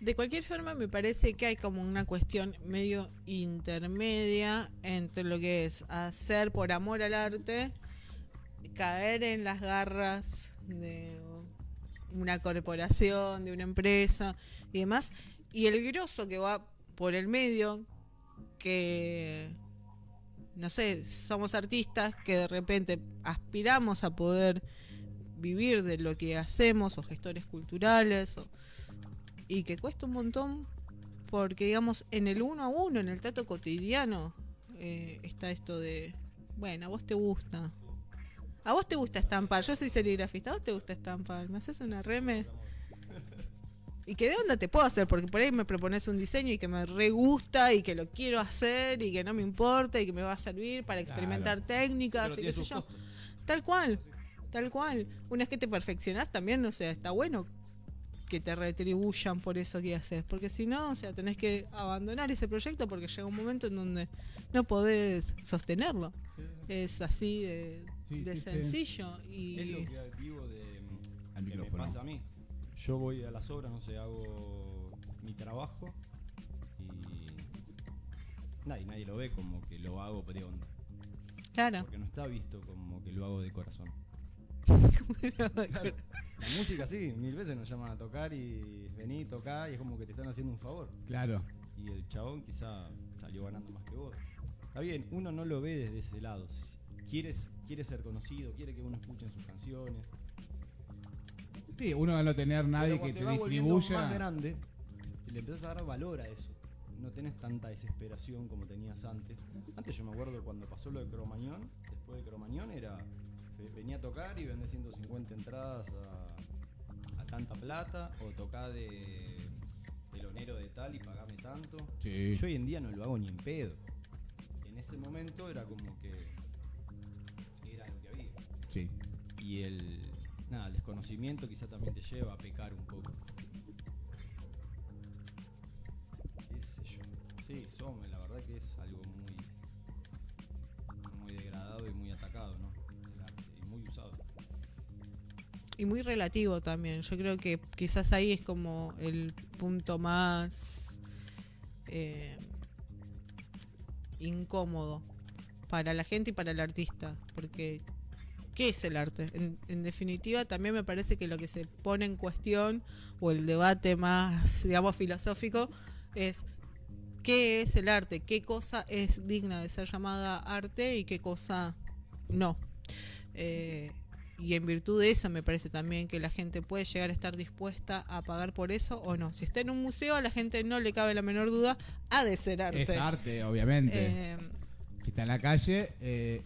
De cualquier forma, me parece que hay como una cuestión medio intermedia entre lo que es hacer por amor al arte, caer en las garras de una corporación, de una empresa y demás, y el grosso que va por el medio, que no sé, somos artistas que de repente aspiramos a poder vivir de lo que hacemos, o gestores culturales, o- y que cuesta un montón, porque digamos, en el uno a uno, en el trato cotidiano, eh, está esto de, bueno, a vos te gusta. A vos te gusta estampar, yo soy serigrafista, a vos te gusta estampar, me haces una reme. ¿Y qué de onda te puedo hacer? Porque por ahí me propones un diseño y que me re gusta y que lo quiero hacer y que no me importa y que me va a servir para experimentar técnicas y qué sé yo. Tal cual, tal cual. Una vez que te perfeccionás también, o sea, está bueno que te retribuyan por eso que haces. Porque si no, o sea, tenés que abandonar ese proyecto porque llega un momento en donde no podés sostenerlo. Es así de, Sí, de sí, sí. sencillo. Y es lo que vivo de Al que me pasa a mí. Yo voy a las obras, no sé, hago mi trabajo y nadie, nadie lo ve como que lo hago de onda. claro. Porque no está visto como que lo hago de corazón. La música sí, mil veces nos llaman a tocar y vení, tocá y es como que te están haciendo un favor. Claro. Y el chabón quizá salió ganando más que vos. Está bien, uno no lo ve desde ese lado. Quiere, quiere ser conocido, quiere que uno escuche sus canciones. Sí, uno al no tener nadie Pero que te va volviendo más distribuya. grande, le empezás a dar valor a eso. No tenés tanta desesperación como tenías antes. Antes yo me acuerdo cuando pasó lo de Cromañón, después de Cromañón era venía a tocar y vendés 150 entradas a, a tanta plata o tocá de telonero de tal y pagame tanto. Sí. Yo hoy en día no lo hago ni en pedo. En ese momento era como que era lo que había. Sí. Y el, nada, el desconocimiento quizá también te lleva a pecar un poco. ¿Qué sé yo? Sí, la verdad que es algo muy Y muy relativo también. Yo creo que quizás ahí es como el punto más eh, incómodo para la gente y para el artista. Porque, ¿qué es el arte? En, definitiva, también me parece que lo que se pone en cuestión, o el debate más, digamos, filosófico, es qué es el arte, qué cosa es digna de ser llamada arte y qué cosa no. Eh, y en virtud de eso me parece también que la gente puede llegar a estar dispuesta a pagar por eso o no. Si está en un museo, a la gente no le cabe la menor duda, ha de ser arte. Es arte, obviamente. Eh, Si está en la calle, eh,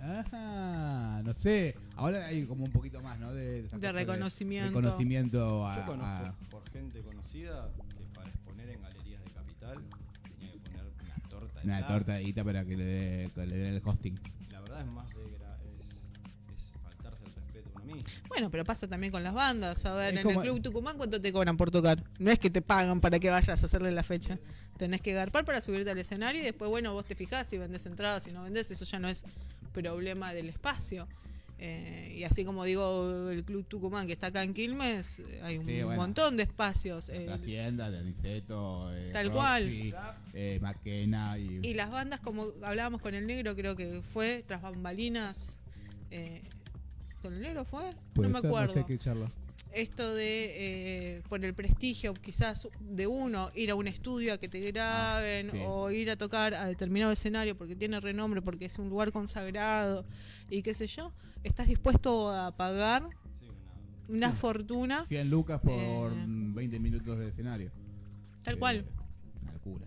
ajá, no sé. Ahora hay como un poquito más, ¿no? De, esa De reconocimiento. reconocimiento a, Yo conozco a- por gente conocida que para exponer en galerías de capital tenía que poner una torta de una helado. torta de guita para que le, dé- que le den el hosting. La verdad es más de bueno, pero pasa también con las bandas. A ver, Es en el Club Tucumán, ¿cuánto te cobran por tocar? No es que te pagan para que vayas a hacerle la fecha. Tenés que garpar para subirte al escenario y después, bueno, vos te fijás si vendés entradas, si no vendés, eso ya no es problema del espacio. Eh, y así como digo, el Club Tucumán que está acá en Quilmes, eh, hay un Sí, bueno. montón de espacios. eh, Las tiendas de Aniceto, eh, Tal Roxy, cual. eh, Maquena y, Y las bandas, como hablábamos con el negro, creo que fue tras bambalinas. Eh, ¿Con el negro fue? Puede no me ser, acuerdo. sé qué charla. Esto de, eh, por el prestigio quizás de uno, ir a un estudio a que te graben Ah, sí. o ir a tocar a determinado escenario porque tiene renombre, porque es un lugar consagrado y qué sé yo, estás dispuesto a pagar Sí, una, una fortuna. 100 lucas por Eh. 20 minutos de escenario. Tal Eh, cual. Una locura.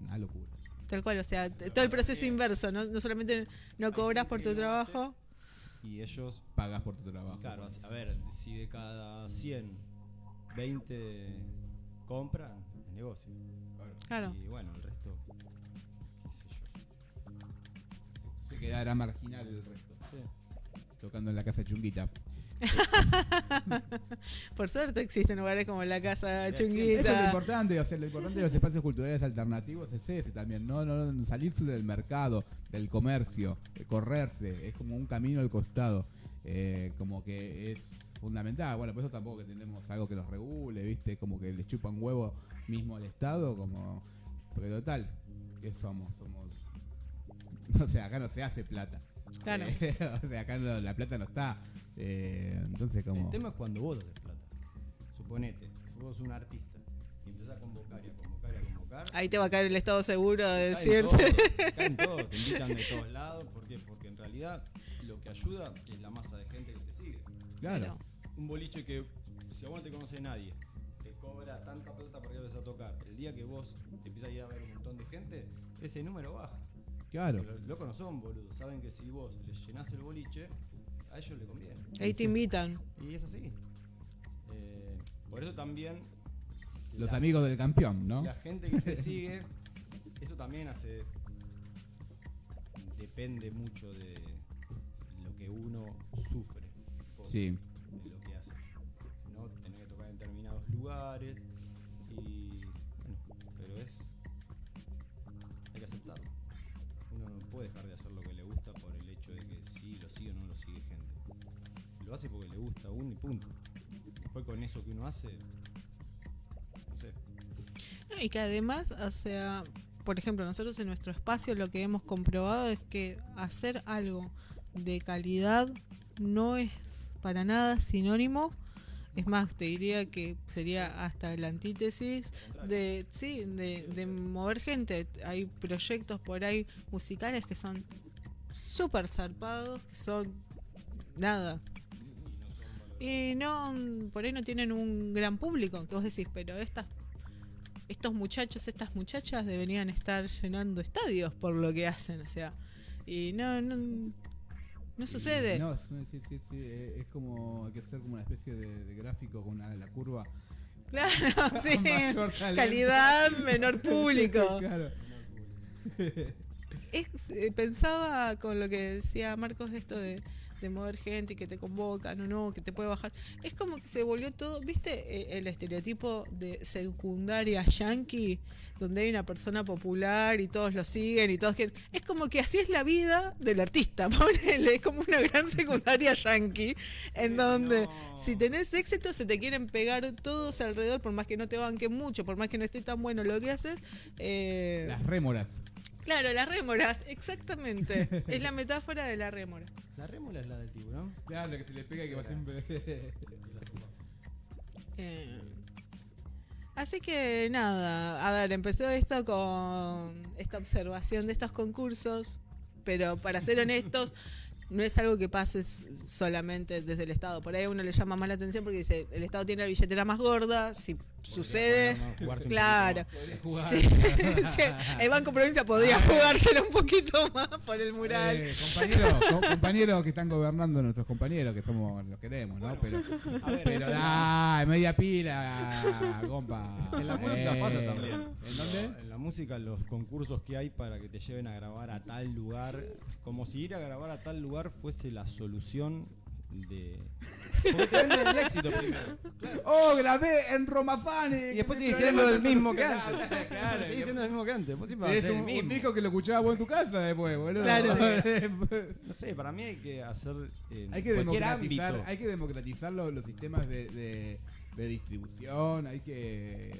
Una locura. Tal cual, o sea, todo el proceso inverso, ¿no? No solamente no cobras por tu trabajo. Y ellos Pagas por tu trabajo. Claro, a ver, si de cada 100, 20 compran, es negocio. Claro. Y bueno, el resto, qué sé yo. Se quedará marginal el resto. Sí. Tocando en la casa chunguita. Por suerte existen lugares como la Casa Sí, Eso es lo Chunguita. importante, o sea, lo importante de los espacios culturales alternativos es ese también, no, no, no, salirse del mercado, del comercio, eh, correrse, es como un camino al costado, eh, como que es fundamental. Bueno, por eso tampoco que tenemos algo que los regule, ¿viste? Como que le chupan huevo mismo al Estado, como. Porque total, ¿qué somos? Somos. O sea, acá no se hace plata. Claro. Eh, o sea, acá no- la plata no está. Eh, entonces, como. El tema es cuando vos haces plata. Suponete, si vos sos un artista y empezás a convocar y a convocar y a convocar. Ahí te va a caer el estado seguro de caen decirte. todos, caen todos, te invitan de todos lados. ¿Por qué? Porque en realidad lo que ayuda es la masa de gente que te sigue. Claro. Un boliche que, si a vos no te conoce nadie, te cobra tanta plata para que vayas a tocar. El día que vos te empiezas a ir a ver un montón de gente, ese número baja. Claro. Los locos no son boludos, saben que si vos les llenás el boliche, a ellos les conviene. Ahí te invitan. Y es así. Eh, por eso también. Los la- amigos del campeón, ¿no? La gente que te sigue, eso también hace. Depende mucho de lo que uno sufre. Sí. lo que hace. ¿no? Tener que tocar en determinados lugares. Y. Bueno, pero es. Hay que aceptarlo. Uno no puede dejar de hacer Lo hace porque le gusta a uno y punto. Después con eso que uno hace. No sé. No, Y que además, o sea, por ejemplo, nosotros en nuestro espacio lo que hemos comprobado es que hacer algo de calidad no es para nada sinónimo. Es más, te diría que sería hasta la antítesis de, sí, de, de mover gente. Hay proyectos por ahí musicales que son súper zarpados, que son nada. Y no, por ahí no tienen un gran público, que vos decís, pero estas estos muchachos, estas muchachas deberían estar llenando estadios por lo que hacen, o sea, y no, no, no sucede. No, sí, sí, eh, es como, hay que hacer como una especie de, de gráfico con una, la curva. Claro, sí, calidad, menor público. claro. Es- eh, pensaba con lo que decía Marcos esto de, de mover gente y que te convocan o no, que te puede bajar. Es como que se volvió todo, ¿viste? Eh, El estereotipo de secundaria yankee, donde hay una persona popular y todos lo siguen y todos quieren. Es como que así es la vida del artista, ponele. Es como una gran secundaria yankee, en donde no. si tenés éxito se te quieren pegar todos alrededor, por más que no te banquen mucho, por más que no esté tan bueno lo que haces. eh, Las rémoras. Claro, las rémoras, exactamente. es la metáfora de la rémora. La rémula es la del tiburón. Claro, que se le pega y que va siempre. Eh, así que nada, a ver, empezó esto con esta observación de estos concursos, pero para ser honestos, no es algo que pase solamente desde el Estado. Por ahí a uno le llama más la atención porque dice, el Estado tiene la billetera más gorda, si sucede... Claro. jugar. Sí, sí, el Banco Provincia podría jugárselo un poquito más por el mural. Eh, compañeros, co- compañeros que están gobernando nuestros compañeros, que somos los queremos, ¿no? Pero, ver, pero da, media pila, compa. En la música Eh, pasa también. ¿En dónde? En la música, los concursos que hay para que te lleven a grabar a tal lugar, como si ir a grabar a tal lugar fuese la solución de. Porque te venden el éxito primero. Oh, grabé en Romafani. Y después sigue siendo el mismo que antes. Claro, sigue siendo el mismo que antes. Vos siempre Es un, disco que lo escuchabas vos en tu casa después, boludo. Claro. No sé, para mí hay que hacer. en hay que cualquier democratizar, ámbito. hay que democratizar los, los sistemas de, de- de distribución, hay que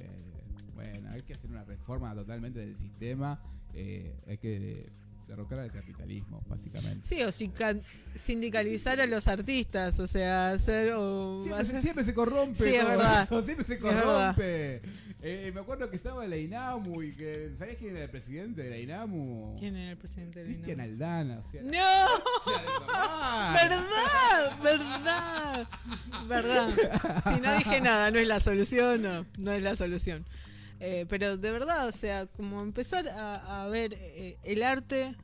bueno, hay que hacer una reforma totalmente del sistema, eh, hay que derrocar al capitalismo, básicamente. Sí, o sinca- sindicalizar a los artistas, o sea, hacer o Siempre, se- hacer- siempre se corrompe Sí, es todo verdad. eso, siempre se corrompe. Eh, me acuerdo que estaba la INAMU y que ¿sabés quién era el presidente de la INAMU? ¿Quién era el presidente del Cristian INAMU? Aldana, o sea, ¡No! de. ¿Verdad? ¿Verdad? ¿Verdad? Si no dije nada, no es la solución, no, no es la solución. Eh, pero de verdad, o sea, como empezar a, a ver eh, el arte,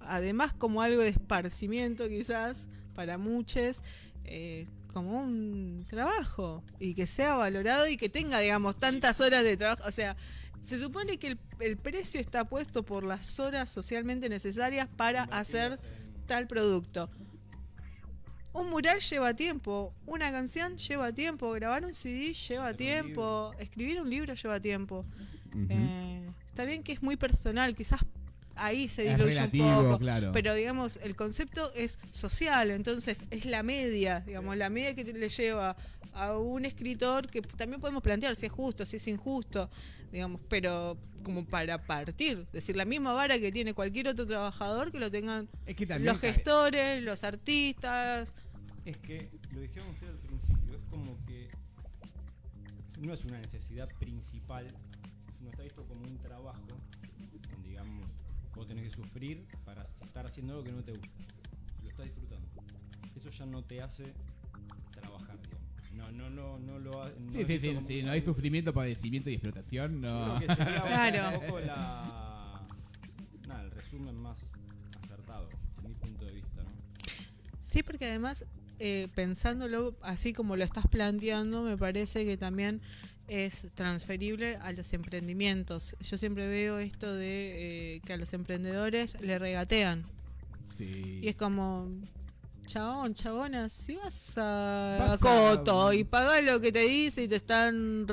además como algo de esparcimiento quizás para muchos, eh, como un trabajo y que sea valorado y que tenga, digamos, tantas horas de trabajo. O sea, se supone que el, el precio está puesto por las horas socialmente necesarias para hacer tal producto. Un mural lleva tiempo, una canción lleva tiempo, grabar un CD lleva tiempo, escribir un libro lleva tiempo. Eh, está bien que es muy personal, quizás ahí se Es diluye relativo, un poco. claro. Pero digamos, el concepto es social, entonces es la media, digamos, la media que le lleva a un escritor que también podemos plantear si es justo, si es injusto, digamos, pero como para partir, decir, la misma vara que tiene cualquier otro trabajador que lo tengan Es que los gestores, los artistas. Es que, lo dijeron ustedes al principio, es como que no es una necesidad principal, no está visto como un trabajo, digamos, vos tenés que sufrir para estar haciendo algo que no te gusta. Lo estás disfrutando. Eso ya no te hace trabajar, digamos. No, no, no, no lo ha- no Sí, sí, sí, sí, no hay sufrimiento, padecimiento y explotación, Yo no. creo que sería Claro. un poco la. Nada, el resumen más acertado, a mi punto de vista, ¿no? Sí, porque además, eh, pensándolo así como lo estás planteando, me parece que también es transferible a los emprendimientos. Yo siempre veo esto de eh, que a los emprendedores le regatean. Sí. Y es como, chabón, chabona, si vas a, Vas a- Coto y pagás lo que te dice y te están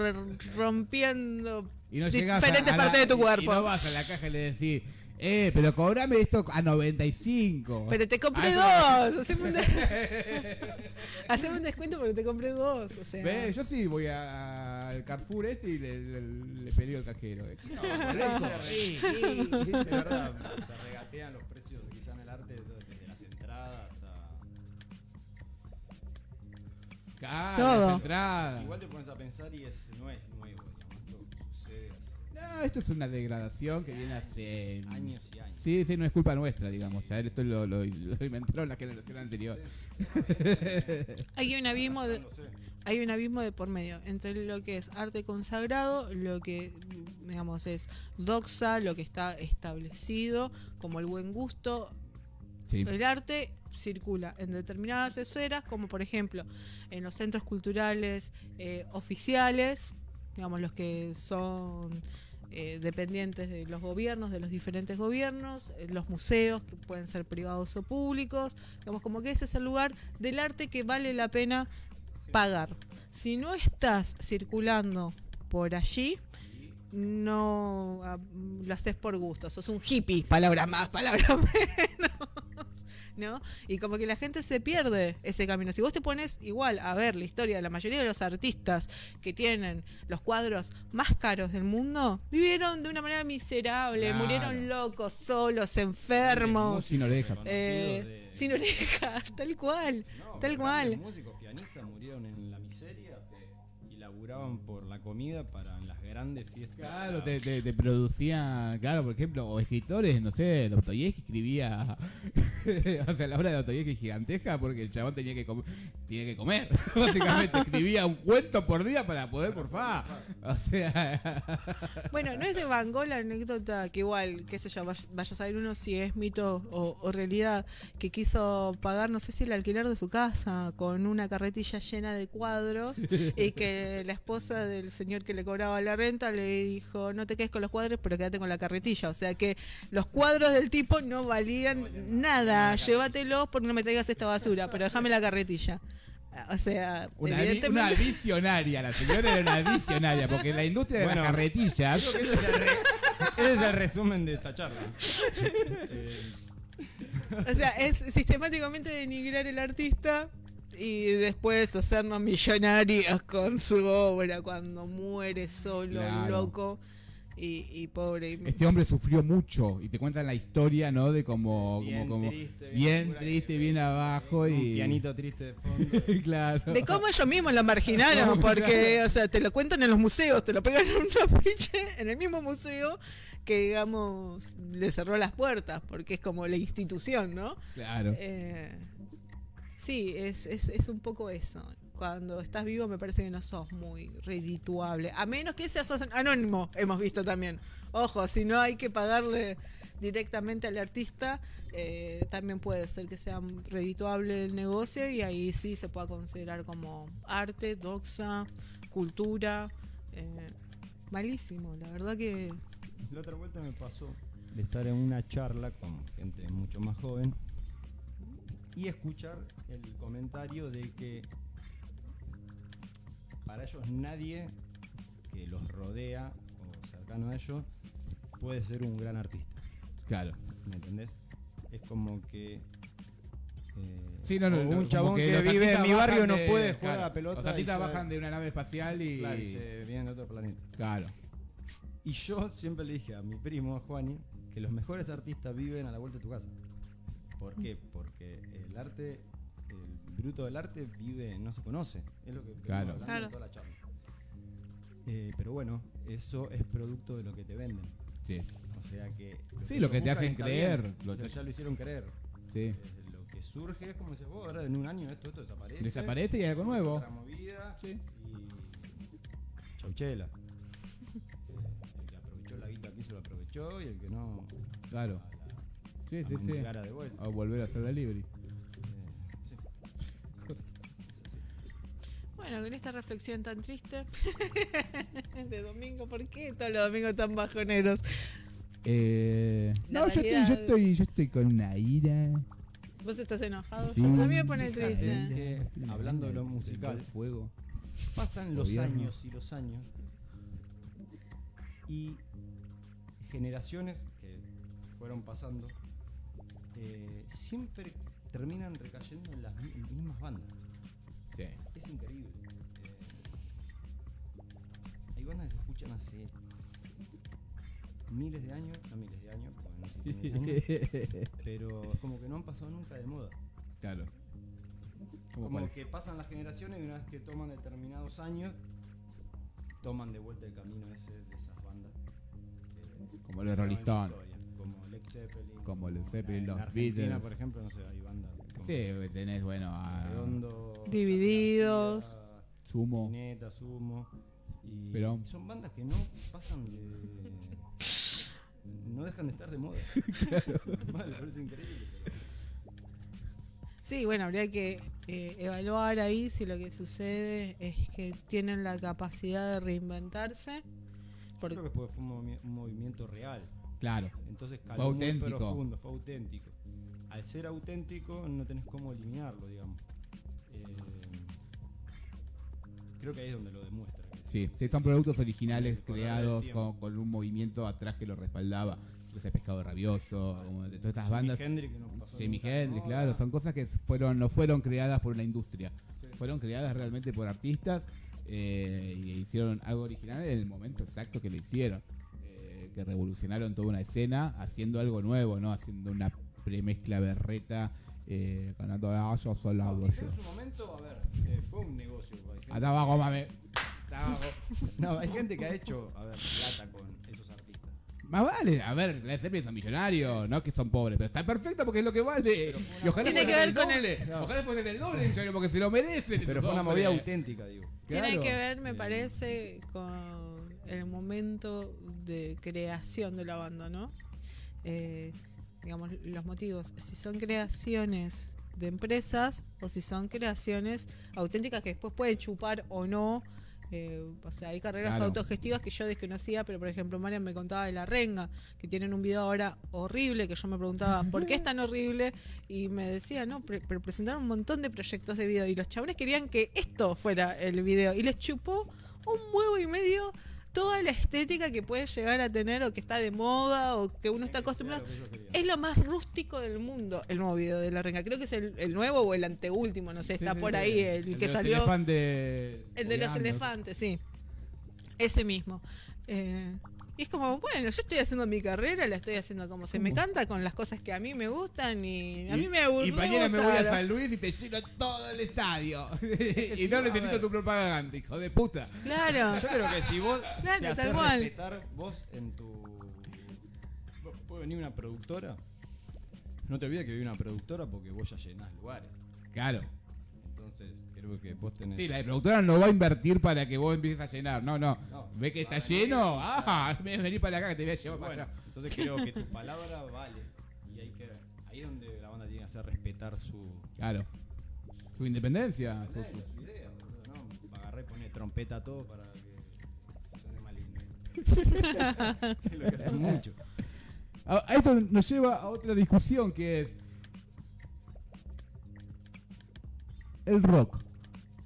rompiendo Y no diferentes a la- partes de tu y- cuerpo. Y no vas a la caja y le decís, eh, pero cobrame esto a 95. Pero te compré Ah, dos. Haceme un, de- haceme un descuento porque te compré dos. O sea, Ve, yo sí voy a- al Carrefour este y le, le, le peleo al cajero. eh. No, loco, sí, sí. De verdad, se regatean los precios quizá en el arte desde las entradas hasta. Claro, Todo. las entradas. Igual te pones a pensar y es, no es nuevo, digamos, esto sucede No, esto es una degradación que viene hace hace años y años. Sí, sí, no es culpa nuestra, digamos. A ver, esto lo, lo, lo inventaron la generación anterior. hay un abismo de, hay un abismo de por medio entre lo que es arte consagrado, lo que digamos es doxa, lo que está establecido como el buen gusto. Sí. El arte circula en determinadas esferas, como por ejemplo en los centros culturales eh, oficiales, digamos los que son eh, dependientes de los gobiernos, de los diferentes gobiernos, eh, los museos que pueden ser privados o públicos, digamos como que ese es el lugar del arte que vale la pena pagar. Si no estás circulando por allí, no ah, lo haces por gusto, sos un hippie, palabras más, palabras menos. ¿No? Y como que la gente se pierde ese camino. Si vos te pones igual a ver la historia de la mayoría de los artistas que tienen los cuadros más caros del mundo, vivieron de una manera miserable, Claro. murieron locos, solos, enfermos, Sin orejas. eh, de- sin orejas, tal cual. No, tal cual. músicos, pianistas murieron en la miseria y laburaban por la comida para en las grandes fiestas. Claro, te, te, te producía, claro, por ejemplo, o escritores, no sé, Dostoyevsky escribía, o sea, la obra de Dostoyevsky es gigantesca porque el chabón tenía que, com- tenía que comer, básicamente escribía un cuento por día para poder porfar, o sea, Bueno, no es de Van Gogh la anécdota que igual, qué sé yo, vaya vaya a saber uno si es mito o, o realidad, que quiso pagar, no sé si el alquiler de su casa con una carretilla llena de cuadros y que la esposa del señor que le cobraba la renta le dijo, no te quedes con los cuadros, pero quédate con la carretilla. O sea que los cuadros del tipo no valían nada, llévatelos porque no me traigas esta basura, pero déjame la carretilla. O sea, una, vi- evidentemente... una visionaria, la señora era una visionaria, porque la industria de Bueno. las carretillas, Ese es, el re- ese es el resumen de esta charla. Eh, O sea, es sistemáticamente denigrar el artista y después hacernos millonarios con su obra cuando muere solo, Claro. loco y, y pobre. y- este hombre sufrió mucho y te cuentan la historia, ¿no? De como, Bien como, como triste, bien triste, bien abajo un y pianito triste de fondo. claro. De cómo ellos mismos lo marginaron, porque, o sea, te lo cuentan en los museos, te lo pegan en un afiche en el mismo museo que, digamos, le cerró las puertas, porque es como la institución, ¿no? Claro. Eh, sí, es, es, es un poco eso. Cuando estás vivo me parece que no sos muy redituable. A menos que seas anónimo, hemos visto también. Ojo, si no hay que pagarle directamente al artista, eh, también puede ser que sea redituable el negocio y ahí sí se pueda considerar como arte, doxa, cultura. eh, malísimo, la verdad que... La otra vuelta me pasó de estar en una charla con gente mucho más joven y escuchar el comentario de que para ellos nadie que los rodea o cercano a ellos puede ser un gran artista. Claro. ¿Me entendés? Es como que. eh, Sí, no, no, un chabón que, vive en mi barrio no de- puede jugar claro, a la pelota. Los artistas bajan de una nave espacial y. Claro, y se vienen de otro planeta. Claro. Y yo siempre le dije a mi primo, a Juani, que los mejores artistas viven a la vuelta de tu casa. ¿Por qué? Porque el arte, el bruto del arte vive, no se conoce. Es lo que Claro. hablando Claro. toda la charla. Eh, pero bueno, eso es producto de lo que te venden. Sí. O sea que. Sí, lo que te hacen creer, bien, lo pero te- ya lo hicieron creer. Sí. Eh, lo que surge es como dices vos, ahora en un año esto, esto desaparece. Desaparece y hay algo nuevo. Movida Sí. y. Chauchela. Eh, el que aprovechó la guita quiso lo aprovechó y el que no. Claro. A la- Sí, a sí, sí. mendigar a de vuelta. O volver a hacer sí. Es así. Bueno, con esta reflexión tan triste de domingo, ¿por qué todos los domingos tan bajoneros? Eh, La no, yo estoy, yo estoy, yo estoy con una ira. ¿Vos estás enojado? Sí. A mí me pone triste. de- Es que, hablando de lo musical, Fuego. pasan los años y los años y generaciones que fueron pasando eh, siempre terminan recayendo en las mi- mismas bandas. Sí. Es increíble. Eh, hay bandas que se escuchan hace miles de años, no miles de años, porque no miles de años, pero es como que no han pasado nunca de moda. claro. Como que pasan las generaciones y una vez que toman determinados años, toman de vuelta el camino ese de esas bandas. que Como los Rolling Stones. Como Led Zeppelin. Como Led Zeppelin, en los Argentina, Beatles. por ejemplo, no sé, hay bandas. como Sí, tenés, bueno, a Redondo. Divididos. García, Sumo. Neta, Sumo. Y Pero- son bandas que no pasan de. No dejan de estar de moda. Mal, me parece increíble. pero- Sí, bueno, habría que eh, evaluar ahí si lo que sucede es que tienen la capacidad de reinventarse. Yo Porque, creo que fue fue un, movi- un movimiento real. Claro. Entonces caló Fue auténtico. muy profundo, fue auténtico. Al ser auténtico no tenés cómo eliminarlo, digamos. Eh, creo que ahí es donde lo demuestra. Sí, sí, son productos originales creados con, un movimiento atrás que lo respaldaba. Ese pescado rabioso, como de todas estas bandas. Jimi Hendrix que no pasó Jimi nunca de Hendrix, moda. claro, son cosas que fueron, no fueron creadas por una industria. Sí. Fueron creadas realmente por artistas eh, y hicieron algo original en el momento exacto que lo hicieron. Que revolucionaron toda una escena haciendo algo nuevo, ¿no? Haciendo una premezcla berreta, eh, cantando "Ah, yo voz". en su momento, a ver, eh, fue un negocio. hay gente- Hasta abajo, mame. No, hay gente que ha hecho, a ver, plata con esos artistas. Más vale, a ver, la Zeppelin son millonarios, no que son pobres, pero está perfecto porque es lo que vale. Y ojalá Tiene que ver con el- doble, No. Ojalá el doble millonario porque se lo merecen. Pero fue una hombres. movida auténtica, digo. Tiene Claro. que ver, me parece, con el momento de creación de la banda, ¿no? Eh, digamos, los motivos, si son creaciones de empresas o si son creaciones auténticas que después pueden chupar o no. eh, o sea, hay carreras Claro. autogestivas que yo desconocía, pero por ejemplo, Marian me contaba de La Renga, que tienen un video ahora horrible, que yo me preguntaba, ¿por qué es tan horrible? Y me decía, no, pre- pero presentaron un montón de proyectos de video y los chabones querían que esto fuera el video y les chupó un huevo y medio toda la estética que puede llegar a tener o que está de moda o que uno está acostumbrado. Es lo más rústico del mundo el nuevo video de La Renga. Creo que es el, el nuevo o el anteúltimo, no sé, está sí, por sí. ahí el, de que los salió. elefantes El de los elefantes, sí. Ese mismo. Eh, y es como, bueno, yo estoy haciendo mi carrera, la estoy haciendo como se me canta, con las cosas que a mí me gustan y a mí me gusta. Y mañana me voy a San Luis y te lleno todo el estadio. y sí, no necesito tu propaganda, hijo de puta. Claro. Yo creo que si vos Claro, te tal haces respetar vos en tu... Puede venir una productora. No te olvides que viene una productora porque vos ya llenás lugares. Claro. Entonces, creo que vos tenés... Sí, la productora no va a invertir para que vos empieces a llenar. No, no. No, Ve que está a venir, lleno. Ah, vení para acá que te voy a llevar para allá. entonces creo que tu palabra vale. Y hay que, ahí es donde la banda tiene que hacer respetar su, Claro. Su independencia. su- su, su idea. boludo, ¿no? Agarré y pone trompeta a todo para que suene más lindo. es lo que hacen mucho. A, a esto nos lleva a otra discusión que es el rock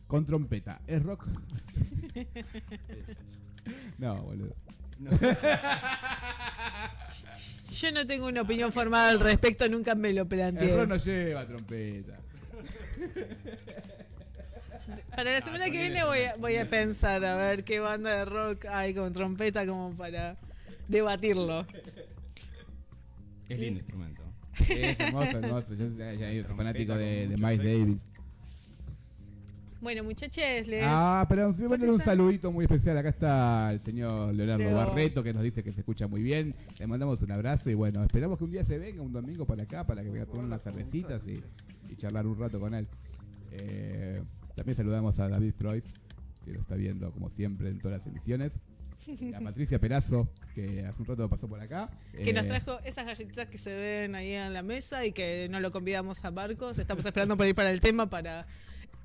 con trompeta. ¿Es rock? no, boludo. No. Yo no tengo una opinión formada al respecto, nunca me lo El planteé. rock no lleva trompeta. Para la semana que viene voy a, voy a pensar a ver qué banda de rock hay con trompeta como para debatirlo. Es lindo instrumento. Es hermoso, hermoso. Yo ya, ya soy fanático de, de Miles. Davis. Bueno, muchachos, le... Ah, pero voy a mandar un saludito muy especial. Acá está el señor Leonardo Leo. Barreto que nos dice que se escucha muy bien. Le mandamos un abrazo y bueno, esperamos que un día se venga, un domingo para acá, para que venga a tomar unas cervecitas y, y charlar un rato con él. Eh, también saludamos a David Troy, que lo está viendo como siempre en todas las emisiones. A Patricia Perazo, que hace un rato pasó por acá. que nos Eh, trajo esas galletitas que se ven ahí en la mesa y que no lo convidamos a Marcos. Estamos esperando por ir para el tema para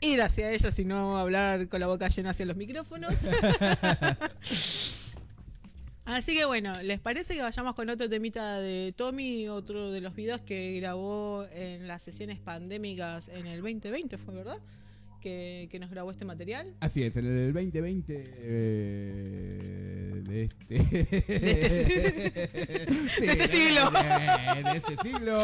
ir hacia ellas y no hablar con la boca llena hacia los micrófonos. Así que bueno, ¿les parece que vayamos con otro temita de Tommy? Otro de los videos que grabó en las sesiones pandémicas en el 2020, ¿fue verdad? Que, que nos grabó este material. Así es, en el 2020 eh, de este, Sí, de este siglo. De, de este siglo.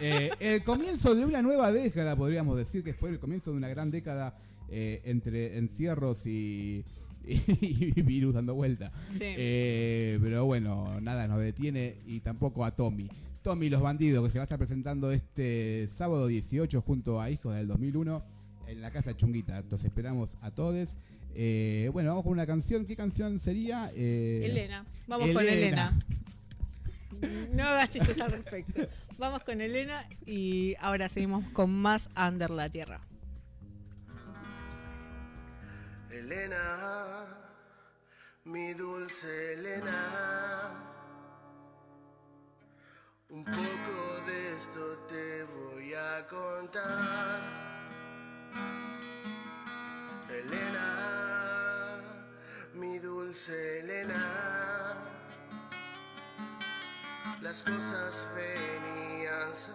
Eh, el comienzo de una nueva década, podríamos decir que fue el comienzo de una gran década eh, entre encierros y, y virus dando vuelta. Sí. Eh, pero bueno, nada nos detiene y tampoco a Tommy. Tommy Los Bandidos, que se va a estar presentando este sábado 18 junto a Hijos del 2001 en la Casa Chunguita. Los esperamos a todos. Eh, bueno, vamos con una canción. ¿Qué canción sería? Eh, Elena. Vamos con Elena. Elena. No hagas chistes al respecto. Vamos con Elena y ahora seguimos con más Under la Tierra. Elena, mi dulce Elena, un poco de esto te voy a contar. Elena, mi dulce Elena, las cosas answer.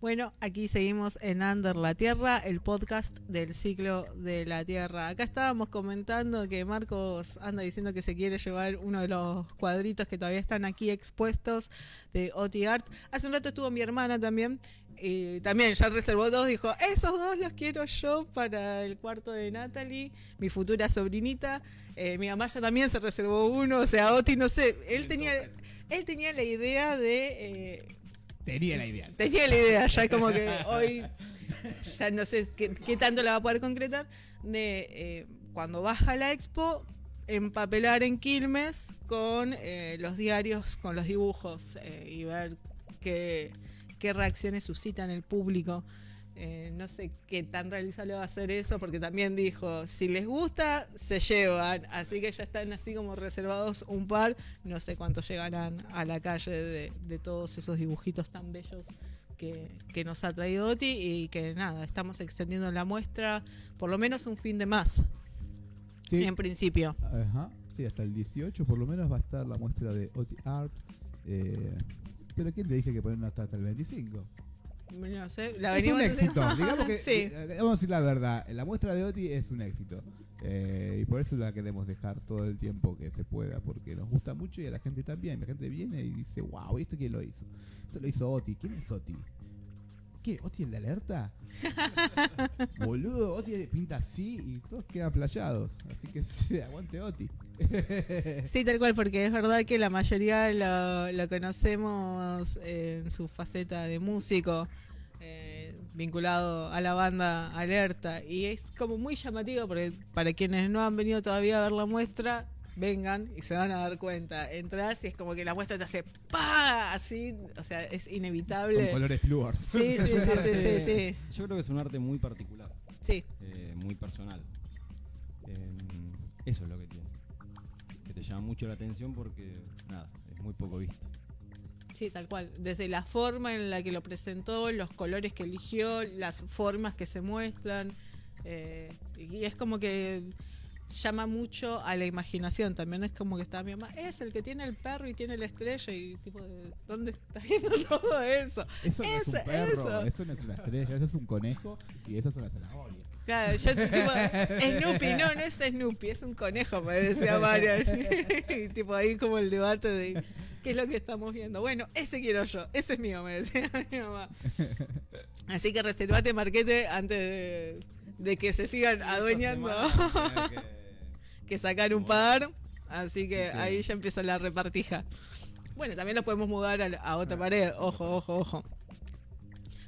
Bueno, aquí seguimos en Under la Tierra, el podcast del ciclo de la Tierra. Acá estábamos comentando que Marcos anda diciendo que se quiere llevar uno de los cuadritos que todavía están aquí expuestos de Oti Art. Hace un rato estuvo mi hermana también. Y también ya reservó dos, dijo, esos dos los quiero yo para el cuarto de Natalie, mi futura sobrinita. Eh, mi mamá ya también se reservó uno, o sea, Oti, no sé, él tenía, él tenía la idea de... eh, Tenía la idea. Tenía la idea, ya como que hoy ya no sé qué, qué tanto la va a poder concretar, de eh, cuando baja la expo, empapelar en Quilmes con eh, los diarios, con los dibujos eh, y ver qué, qué reacciones suscitan el público. Eh, no sé qué tan realizable va a ser eso, porque también dijo, si les gusta, se llevan. Así que ya están así como reservados un par. No sé cuántos llegarán a la calle de, de todos esos dibujitos tan bellos que, que nos ha traído Oti. Y que nada, estamos extendiendo la muestra por lo menos un fin de más, Sí. en principio. Ajá. Sí, hasta el 18 por lo menos va a estar la muestra de OT Art. eh, pero ¿quién te dice que ponen hasta, hasta el 25? No sé, la es un éxito. haciendo- Digamos que, Sí. eh, vamos a decir la verdad, la muestra de OTI es un éxito. Eh, y por eso la queremos dejar todo el tiempo que se pueda, porque nos gusta mucho y a la gente también. La gente viene y dice, wow, ¿y esto quién lo hizo? Esto lo hizo OTI. ¿Quién es OTI? ¿Qué? ¿OTI en la alerta? Boludo, OTI pinta así y todos quedan flashados. Así que sí, aguante OTI. Sí, tal cual, porque es verdad que la mayoría lo, lo conocemos en su faceta de músico, eh, vinculado a la banda Alerta. Y es como muy llamativo, porque para quienes no han venido todavía a ver la muestra, vengan y se van a dar cuenta. Entras y es como que la muestra te hace ¡pa! Así, o sea, es Con inevitable. colores fluor. Sí, sí, sí, sí, sí, sí. Yo creo que es un arte muy particular, Sí, eh, muy personal. Eh, eso es lo que tiene. Que te llama mucho la atención porque, nada, es muy poco visto. Sí, tal cual. Desde la forma en la que lo presentó, los colores que eligió, las formas que se muestran. eh, y es como que llama mucho a la imaginación. También es como que está mi mamá, es el que tiene el perro y tiene la estrella. Y tipo, ¿de ¿dónde está viendo todo eso? Eso no es un perro, eso. eso no es una estrella, eso es un conejo y eso es una zanahoria. Claro, yo tipo, Snoopy, no, no es Snoopy, es un conejo, me decía Marian. y tipo ahí como el debate de qué es lo que estamos viendo. Bueno, ese quiero yo, ese es mío, me decía mi mamá. Así que reservate marquete antes de, de que se sigan adueñando, que sacar un par. Así que Así que- ahí ya empieza la repartija. Bueno, también lo podemos mudar a otra pared. Ojo, ojo, ojo.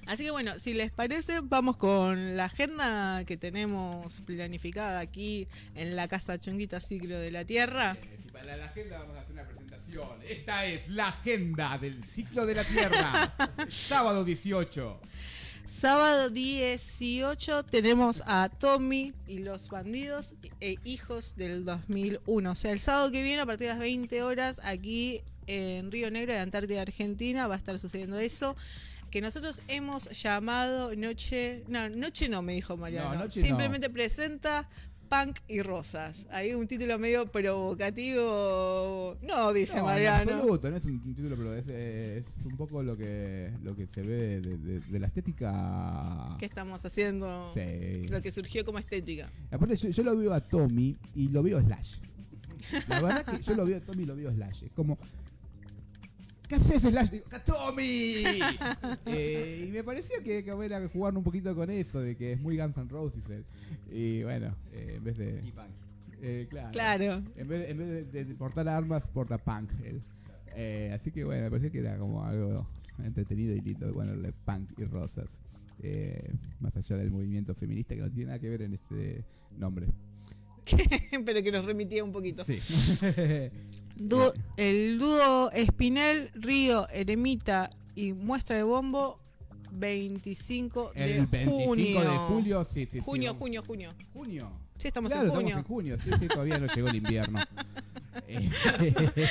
Así que bueno, si les parece, vamos con la agenda que tenemos planificada aquí en la Casa Chonguita Ciclo de la Tierra. Eh, Para la agenda vamos a hacer una presentación. Esta es la agenda del ciclo de la Tierra. Sábado 18. Sábado 18 tenemos a Tommy y los bandidos e hijos del 2001. O sea, el sábado que viene a partir de las 20 horas aquí en Río Negro de Antártida, Argentina, va a estar sucediendo eso. Que nosotros hemos llamado Noche... No, Noche no, me dijo Mariano. No, Noche no. Simplemente presenta Punk y Rosas. Hay un título medio provocativo. No, dice No, en Mariano. absoluto, no es un título, pero es, es un poco lo que, lo que se ve de, de- de la estética. ¿Qué estamos haciendo? Sí. Lo que surgió como estética. Aparte, yo, yo lo veo a Tommy y lo veo Slash. La verdad que yo lo veo a Tommy y lo veo Slash. Es como. ¿Qué haces, Slash? Digo, ¡A Tommy! Eh, y me parecía que, que era jugar un poquito con eso, de que es muy Guns N' Roses. él. Y bueno, eh, en vez de. Y punk. eh, claro. Claro. En vez, en vez de, de portar armas, porta punk. él. Eh, así que bueno, me parecía que era como algo entretenido y lindo ponerle punk y rosas. Eh, más allá del movimiento feminista que no tiene nada que ver en este nombre. pero que nos remitía un poquito. Sí. Dúo- el dúo Espinel, Río, Eremita y Muestra de Bombo, 25 de El 25 junio. de julio, sí, sí. Junio, junio, junio. Junio. Sí, estamos claro, en junio. estamos en junio. Sí, sí, todavía no llegó el invierno.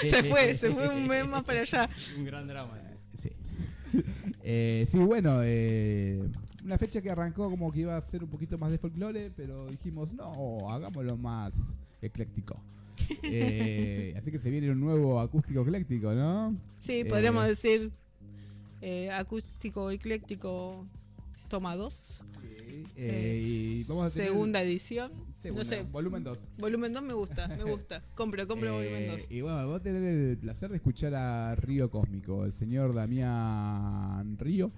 Se fue, se fue un mes más para allá. Un gran drama. Sí. Eh, sí, bueno, eh, una fecha que arrancó como que iba a ser un poquito más de folclore, pero dijimos, no, hagámoslo más ecléctico. Eh, así que se viene un nuevo acústico ecléctico, ¿no? Sí, Eh, podríamos decir eh, acústico ecléctico toma 2. Eh, y vamos a tener- segunda edición. segunda, no sé, volumen 2. volumen 2 me gusta, me gusta. Compro, compro volumen 2. Eh, y bueno, vamos a tener el placer de escuchar a Río Cósmico, el señor Damián Río,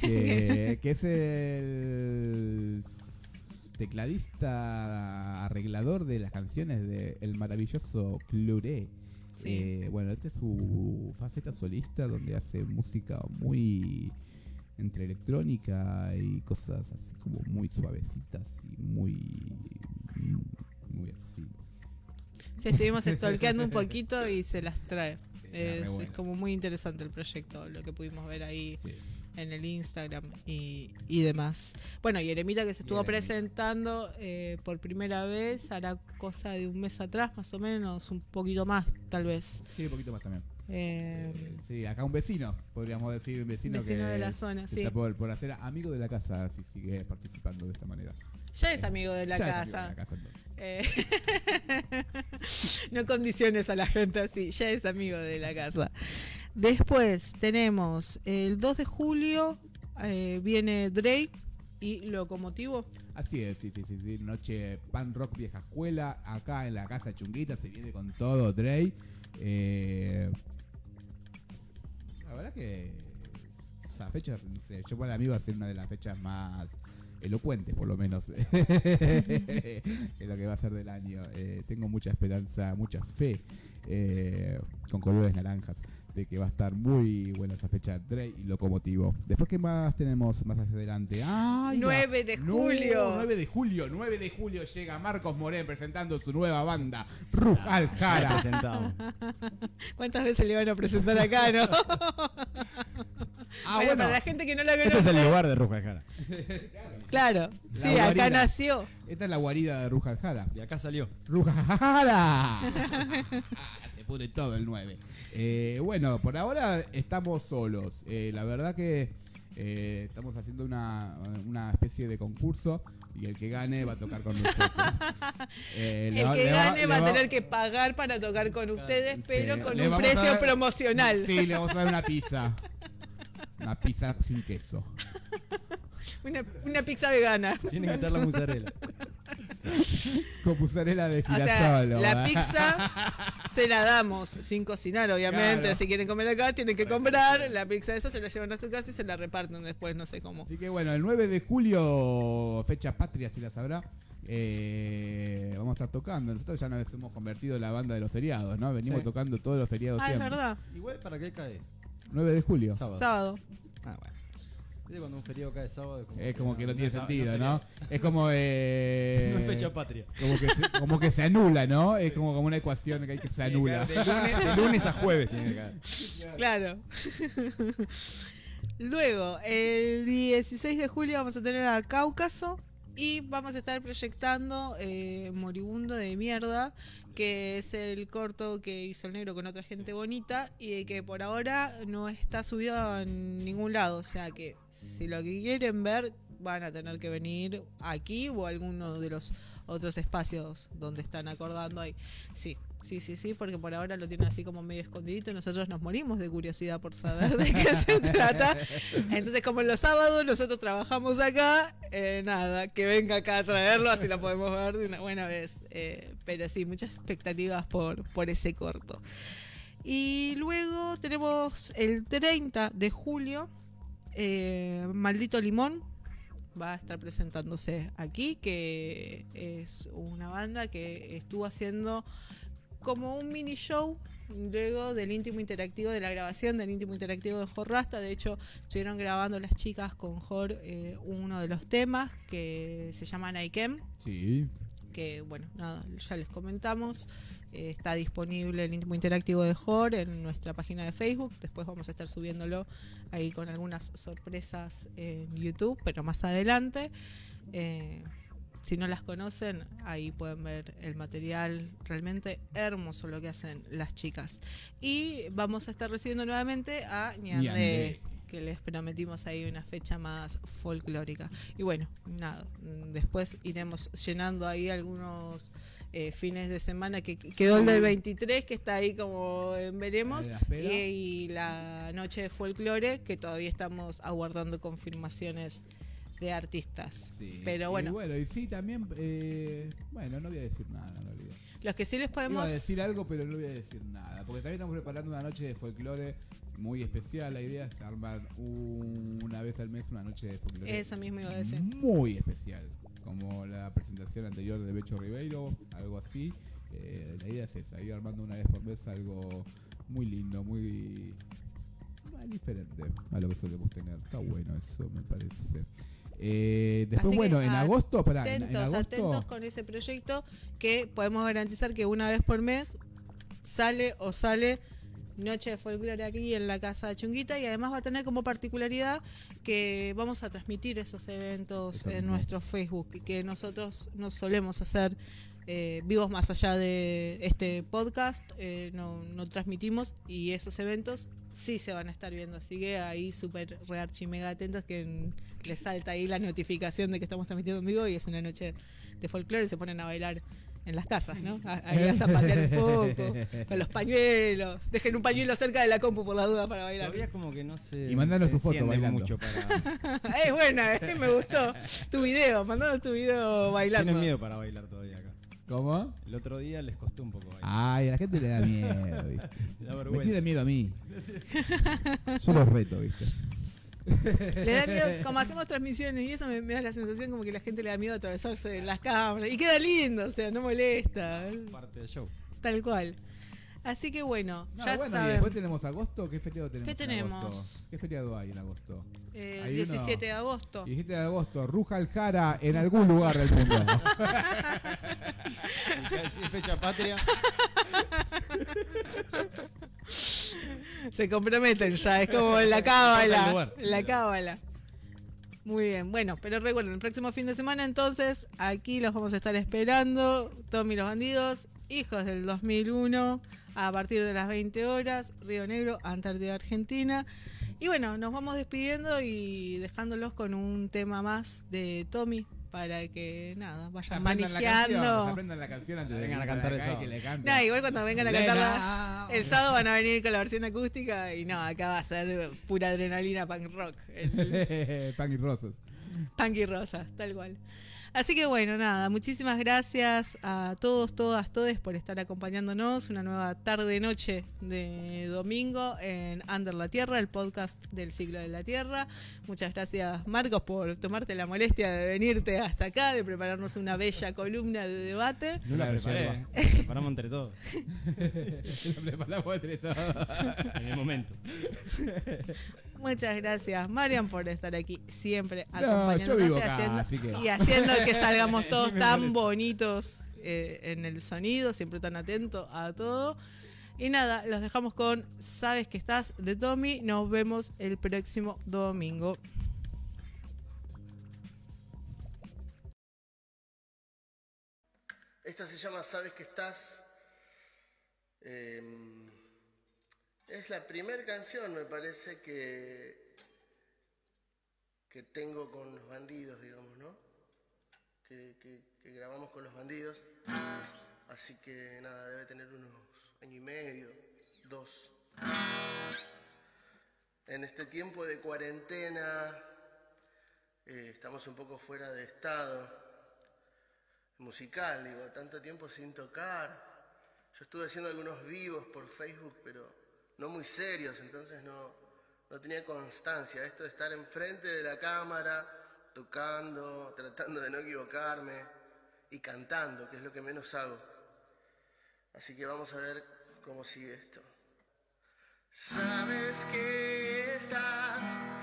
que, que es el tecladista arreglador de las canciones de El maravilloso Cluré. Sí. Eh, bueno, esta es su faceta solista donde hace música muy entre electrónica y cosas así como muy suavecitas y muy muy así. Sí, estuvimos stalkeando un poquito y se las trae. Re Es, es como muy interesante el proyecto, lo que pudimos ver ahí Sí. En el Instagram y, y demás. Bueno, y Eremita que se estuvo presentando eh, por primera vez, hará cosa de un mes atrás, más o menos, un poquito más, tal vez. Sí, un poquito más también. Eh, Eh, sí, acá un vecino, podríamos decir, un vecino, Vecino que de la zona, sí. está por, por hacer amigo de la casa si sigue participando de esta manera. ya es amigo de la Ya es amigo casa. de la casa, entonces. Eh, no condiciones a la gente así, ya es amigo de la casa. Después tenemos el 2 de julio, eh, viene Drake y Locomotivo. Así es, sí, sí, sí, sí. Noche pan rock vieja escuela, acá en la casa chunguita, se viene con todo Dre. Eh, la verdad que esa fecha, yo para mí va a ser una de las fechas más elocuentes, por lo menos, en lo que va a ser del año. Eh, tengo mucha esperanza, mucha fe, eh, con colores naranjas, de que va a estar muy buena esa fecha Dre y Locomotivo. Después, ¿qué más tenemos más hacia adelante? ¡Ay, 9 de no, julio. 9 de julio, 9 de julio llega Marcos Morén presentando su nueva banda, Rujal Jara. ¿Cuántas veces le van a presentar acá, no? Ah, Bueno, bueno, para la gente que no la Este es el conoce. lugar de Ruja Jara. Claro, La sí, acá guarida. nació. esta es la guarida de Rujal Jara. Y acá salió. ¡Rujala! Pone todo el 9. Eh, bueno, por ahora estamos solos. Eh, la verdad que eh, estamos haciendo una, una especie de concurso y el que gane va a tocar con nosotros. El que va- gane va a tener que pagar para tocar con ustedes, pero Sí, con un precio dar- promocional. Sí, le vamos a dar una pizza. Una pizza sin queso. Una, una pizza vegana. Tiene que estar la mozzarella. Con mozzarella de O sea, girasol. la pizza se la damos sin cocinar, obviamente. Claro. Si quieren comer acá, tienen que comprar. La pizza esa se la llevan a su casa y se la reparten después, no sé cómo. Así que bueno, el 9 de julio, fecha patria, si la sabrá. eh, vamos a estar tocando. Nosotros ya nos hemos convertido en la banda de los feriados, ¿no? Venimos Sí. tocando todos los feriados Ah, es verdad. Igual, ¿para qué cae? 9 de julio. Sábado. Sábado. Ah, bueno. Viste, Cuando un feriado cae sábado es como, Es como que no tiene sentido, ¿no? Es como. Eh, No es fecha patria. como, que se, como que se anula, ¿no? Es como, como una ecuación que hay que se anula. De lunes, de lunes a jueves tiene que caer. Claro. Luego, el 16 de julio vamos a tener a Cáucaso y vamos a estar proyectando eh, Moribundo de Mierda, que es el corto que hizo el negro con otra gente bonita y que por ahora no está subido en ningún lado. O sea que si lo que quieren ver van a tener que venir aquí o a alguno de los otros espacios donde están acordando ahí. Sí, sí, sí, sí, porque por ahora lo tienen así como medio escondidito y nosotros nos morimos de curiosidad por saber de qué se trata. Entonces, como los sábados nosotros trabajamos acá, eh, nada, que venga acá a traerlo, así lo podemos ver de una buena vez. Eh, pero sí, muchas expectativas por, por ese corto. Y luego tenemos el 30 de julio, eh, Maldito Limón, va a estar presentándose aquí, que es una banda que estuvo haciendo como un mini show luego del íntimo interactivo, de la grabación del íntimo interactivo de Jor Rasta. De hecho, estuvieron grabando las chicas con Jor eh, uno de los temas que se llama Naikem Sí. Que bueno, nada, ya les comentamos. Eh, está disponible el íntimo interactivo de Jor en nuestra página de Facebook. Después vamos a estar subiéndolo ahí con algunas sorpresas en YouTube, pero más adelante. Eh, si no las conocen, ahí pueden ver el material realmente hermoso lo que hacen las chicas. Y vamos a estar recibiendo nuevamente a Ñandé. Que les prometimos ahí una fecha más folclórica. Y bueno, nada, después iremos llenando ahí algunos eh, fines de semana, que que quedó el del 23, que está ahí como veremos, la y, y la noche de folclore, que todavía estamos aguardando confirmaciones de artistas. Sí. Pero Y bueno, bueno, y sí, también. eh, bueno, no voy a decir nada en realidad. los que sí les Iba podemos... a decir algo, pero no voy a decir nada. Porque también estamos preparando una noche de folclore muy especial. La idea es armar un- una vez al mes una noche de folclore. Eso mismo iba a decir. Muy especial. Como la presentación anterior de Becho Ribeiro, algo así. Eh, la idea es esa, ir armando una vez por mes algo muy lindo, muy, diferente a lo que solemos tener. Está bueno eso, me parece. Eh, después, que bueno, en agosto, pará, en, en atentos, agosto. atentos con ese proyecto que podemos garantizar que una vez por mes sale o sale Noche de Folclore aquí en la Casa de Chunguita y además va a tener como particularidad que vamos a transmitir esos eventos en nuestro Facebook y que nosotros no solemos hacer eh, vivos más allá de este podcast, eh, no, no transmitimos y esos eventos sí se van a estar viendo, así que ahí súper re archi mega atentos que les salta ahí la notificación de que estamos transmitiendo en vivo y es una noche de folclore y se ponen a bailar en las casas, ¿no? Ahí a zapatear un poco, con los pañuelos, dejen un pañuelo cerca de la compu por la duda para bailar. Todavía como que no se. Y mandanos tu foto bailando. mucho para. es buena, es, me gustó tu video, mandanos tu video bailando. Tienen miedo para bailar todavía acá. ¿Cómo? El otro día les costó un poco bailar. Ay, a la gente le da miedo, ¿viste? Me tiene miedo a mí. Yo los reto, ¿viste? Le da miedo, como hacemos transmisiones y eso me, me da la sensación como que la gente le da miedo atravesarse de las cámaras. Y queda lindo, o sea, no molesta. Parte del show. Tal cual. Así que bueno, No, ya bueno, y después tenemos agosto. ¿Qué feriado tenemos? ¿Qué en tenemos? agosto? ¿Qué feriado hay en agosto? eh, hay 17 de agosto. 17 de agosto, Ruja al Jara en algún lugar del mundo. Fecha patria. Se comprometen ya, es como la cábala. La cábala. Muy bien, bueno, pero recuerden, el próximo fin de semana entonces, aquí los vamos a estar esperando, Tommy los bandidos, hijos del 2001, a partir de las 20 horas, Río Negro, Antártida, Argentina. Y bueno, nos vamos despidiendo y dejándolos con un tema más de Tommy para que nada, vayan Aprendan la canción, manejando. aprendan la canción antes de Vengan a que cantar eso. que le. No, igual cuando vengan a cantarla. El sábado van a venir con la versión acústica y no, acá va a ser pura adrenalina punk rock. El Pan y rosas. punk y rosa, tal cual. Así que bueno, nada, muchísimas gracias a todos, todas, todes por estar acompañándonos. Una nueva tarde-noche de domingo en Under la Tierra, el podcast del ciclo de la Tierra. Muchas gracias, Marcos, por tomarte la molestia de venirte hasta acá, de prepararnos una bella columna de debate. No la preparé. La preparamos entre todos. Lo preparamos entre todos. En el momento. Muchas gracias, Marian, por estar aquí siempre No, acompañándonos yo vivo y, acá, haciendo, así que- y haciendo que salgamos todos tan bonitos eh, en el sonido, siempre tan atento a todo. Y nada, los dejamos con Sabes que estás de Tommy. Nos vemos el próximo domingo. Esta se llama Sabes que estás. Eh, es la primera canción, me parece, que, que tengo con los bandidos, digamos, ¿no? Que, que- grabamos con los bandidos. Así que nada, debe tener unos año y medio, dos. En este tiempo de cuarentena eh, estamos un poco fuera de estado musical, digo, tanto tiempo sin tocar. Yo estuve haciendo algunos vivos por Facebook, pero no muy serios, entonces no, no tenía constancia. Esto de estar enfrente de la cámara, tocando, tratando de no equivocarme y cantando, que es lo que menos hago. Así que vamos a ver cómo sigue esto. Sabes que estás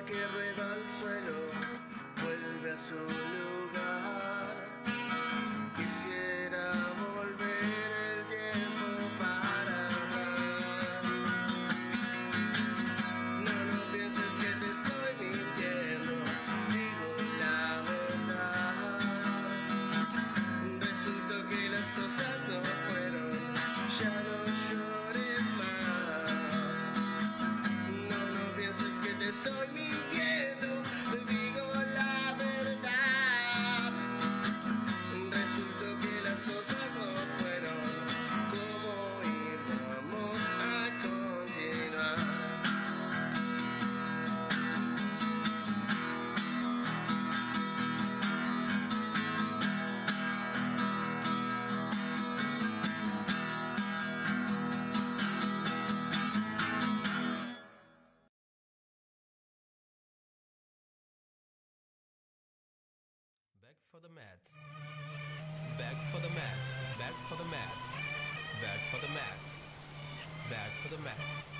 que rueda al suelo vuelve a su for the Mets. Back for the Mets. Back for the Mets. Back for the Mets. Back for the Mets.